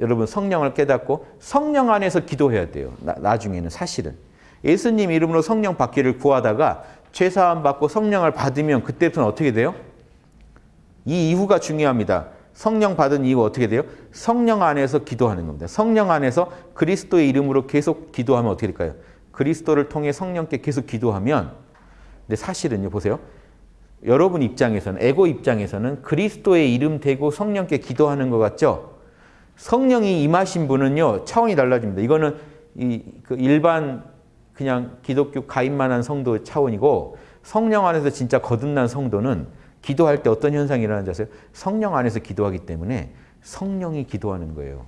여러분 성령을 깨닫고 성령 안에서 기도해야 돼요. 나, 나중에는 사실은. 예수님 이름으로 성령 받기를 구하다가 죄사함 받고 성령을 받으면 그때부터는 어떻게 돼요? 이 이후가 중요합니다. 성령 받은 이후 어떻게 돼요? 성령 안에서 기도하는 겁니다. 성령 안에서 그리스도의 이름으로 계속 기도하면 어떻게 될까요? 그리스도를 통해 성령께 계속 기도하면 근데 사실은요 보세요. 여러분 입장에서는 에고 입장에서는 그리스도의 이름 대고 성령께 기도하는 것 같죠? 성령이 임하신 분은요 차원이 달라집니다. 이거는 이 그 일반 그냥 기독교 가입만 한 성도 차원이고 성령 안에서 진짜 거듭난 성도는 기도할 때 어떤 현상이 일어나는지 아세요? 성령 안에서 기도하기 때문에 성령이 기도하는 거예요.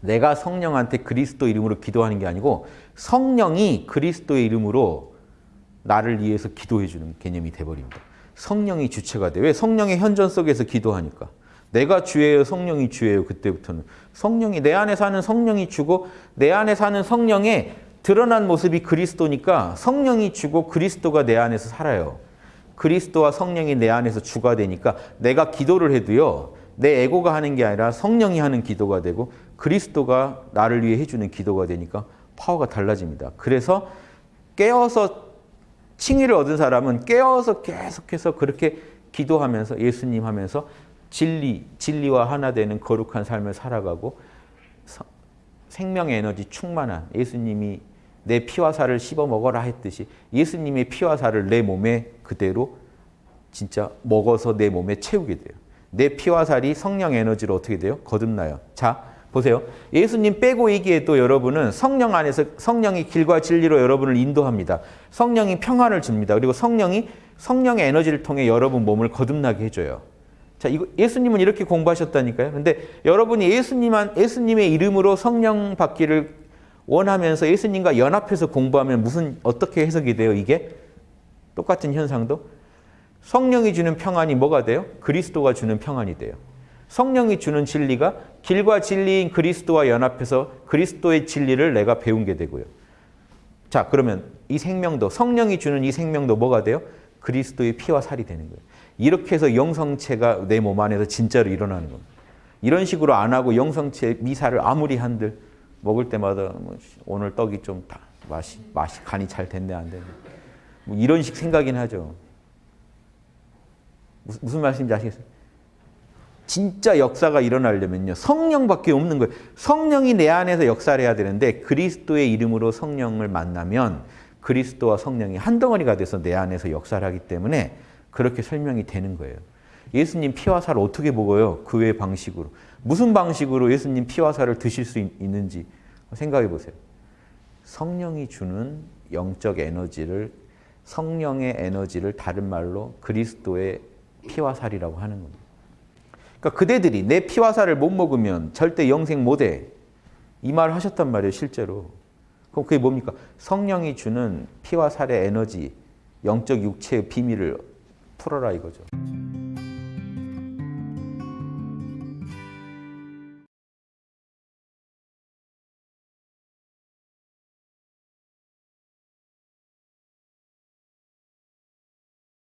내가 성령한테 그리스도 이름으로 기도하는 게 아니고 성령이 그리스도의 이름으로 나를 위해서 기도해 주는 개념이 돼버립니다. 성령이 주체가 돼. 왜? 성령의 현존 속에서 기도하니까. 내가 주예요, 성령이 주예요. 그때부터는. 성령이 내 안에 사는 성령이 주고 내 안에 사는 성령의 드러난 모습이 그리스도니까 성령이 주고 그리스도가 내 안에서 살아요. 그리스도와 성령이 내 안에서 주가 되니까 내가 기도를 해도요. 내 에고가 하는 게 아니라 성령이 하는 기도가 되고 그리스도가 나를 위해 해주는 기도가 되니까 파워가 달라집니다. 그래서 깨어서 칭의를 얻은 사람은 깨어서 계속해서 그렇게 기도하면서 예수님 하면서 진리, 진리와 하나 되는 거룩한 삶을 살아가고 생명의 에너지 충만한 예수님이 내 피와 살을 씹어 먹어라 했듯이 예수님의 피와 살을 내 몸에 그대로 진짜 먹어서 내 몸에 채우게 돼요. 내 피와 살이 성령 에너지로 어떻게 돼요? 거듭나요. 자, 보세요. 예수님 빼고 얘기해도 여러분은 성령 안에서 성령이 길과 진리로 여러분을 인도합니다. 성령이 평안을 줍니다. 그리고 성령이 성령의 에너지를 통해 여러분 몸을 거듭나게 해줘요. 자, 이거 예수님은 이렇게 공부하셨다니까요. 근데 여러분이 예수님한 예수님의 이름으로 성령 받기를 원하면서 예수님과 연합해서 공부하면 무슨 어떻게 해석이 돼요? 이게 똑같은 현상도 성령이 주는 평안이 뭐가 돼요? 그리스도가 주는 평안이 돼요. 성령이 주는 진리가 길과 진리인 그리스도와 연합해서 그리스도의 진리를 내가 배운 게 되고요. 자, 그러면 이 생명도 성령이 주는 이 생명도 뭐가 돼요? 그리스도의 피와 살이 되는 거예요. 이렇게 해서 영성체가 내 몸 안에서 진짜로 일어나는 겁니다. 이런 식으로 안 하고 영성체 미사를 아무리 한들 먹을 때마다 뭐 오늘 떡이 좀 다 맛이 맛이 간이 잘 됐네 안 됐네 뭐 이런 식 생각이긴 하죠. 무슨, 무슨 말씀인지 아시겠어요? 진짜 역사가 일어나려면요. 성령밖에 없는 거예요. 성령이 내 안에서 역사를 해야 되는데 그리스도의 이름으로 성령을 만나면 그리스도와 성령이 한 덩어리가 돼서 내 안에서 역사를 하기 때문에 그렇게 설명이 되는 거예요. 예수님 피와 살을 어떻게 먹어요? 그외 방식으로. 무슨 방식으로 예수님 피와 살을 드실 수 있는지 생각해 보세요. 성령이 주는 영적 에너지를 성령의 에너지를 다른 말로 그리스도의 피와 살이라고 하는 겁니다. 그러니까 그대들이 내 피와 살을 못 먹으면 절대 영생 못해. 이 말을 하셨단 말이에요, 실제로. 그럼 그게 뭡니까? 성령이 주는 피와 살의 에너지, 영적 육체의 비밀을 풀어라 이거죠.